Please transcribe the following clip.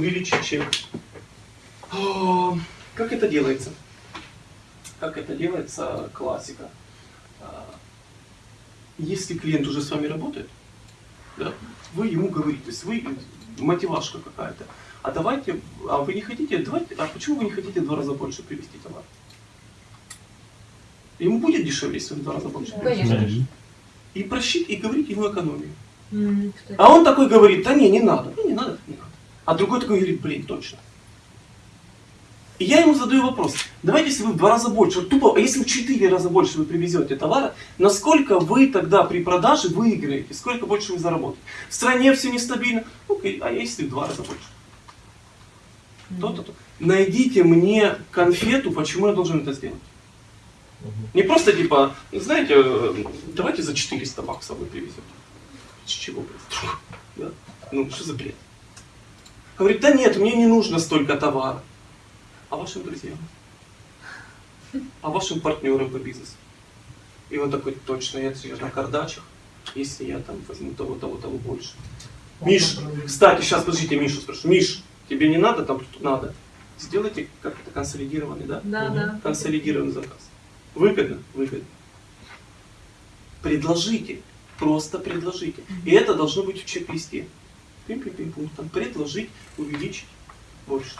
увеличить чек. О, Как это делается? Как это делается, классика. А, Если клиент уже с вами работает, да, вы ему говорите, то есть вы мотивашка какая-то. А давайте, а вы не хотите, давайте, а почему вы не хотите два раза больше привезти товар? Ему будет дешевле, если вы в два раза больше. Конечно. И просчит, и говорить ему экономию. Кстати. А он такой говорит, да не, не надо. Ну не надо. А другой такой говорит, блин, точно. И я ему задаю вопрос, давайте, если вы в два раза больше, тупо, а если в четыре раза больше вы привезете товара, насколько вы тогда при продаже выиграете, сколько больше вы заработаете? В стране все нестабильно, ну, а если в два раза больше? То-то, то. Найдите мне конфету, почему я должен это сделать. Не просто типа, знаете, э, давайте за 400 баксов вы привезете. С чего? Да? Ну, что за бред? Говорит, да нет, мне не нужно столько товара. А вашим друзьям? А вашим партнерам по бизнесу? И он такой, точно, я сейчас на кардачах, если я там возьму того, того, того больше. Миш, кстати, сейчас, подождите, Мишу спрошу. Миш, тебе не надо там, надо? Сделайте как-то консолидированный, да? Да, да. консолидированный заказ. Выгодно? Выгодно. Предложите. Просто предложите. И это должно быть в чек-листе. Пим-пим-пим, пунктом. Предложить, увеличить, больше.